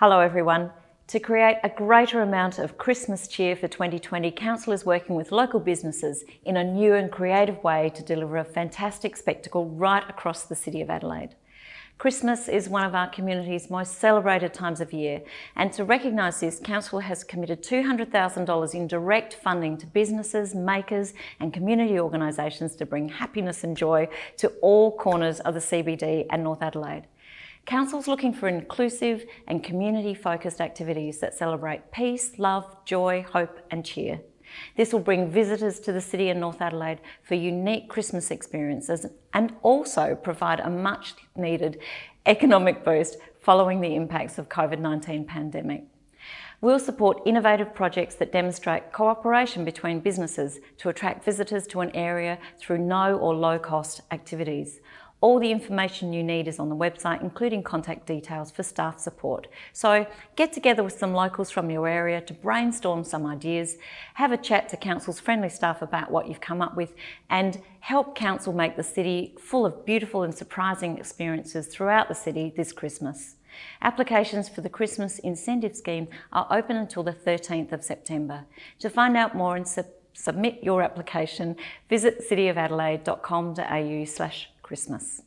Hello everyone. To create a greater amount of Christmas cheer for 2020, Council is working with local businesses in a new and creative way to deliver a fantastic spectacle right across the City of Adelaide. Christmas is one of our community's most celebrated times of year and to recognise this, Council has committed $200,000 in direct funding to businesses, makers and community organisations to bring happiness and joy to all corners of the CBD and North Adelaide. Council's looking for inclusive and community-focused activities that celebrate peace, love, joy, hope and cheer. This will bring visitors to the city and North Adelaide for unique Christmas experiences and also provide a much needed economic boost following the impacts of COVID-19 pandemic. We'll support innovative projects that demonstrate cooperation between businesses to attract visitors to an area through no or low cost activities. All the information you need is on the website, including contact details for staff support. So get together with some locals from your area to brainstorm some ideas, have a chat to Council's friendly staff about what you've come up with, and help Council make the city full of beautiful and surprising experiences throughout the city this Christmas. Applications for the Christmas Incentive Scheme are open until the 13th of September. To find out more and su submit your application, visit cityofadelaide.com.au slash Christmas.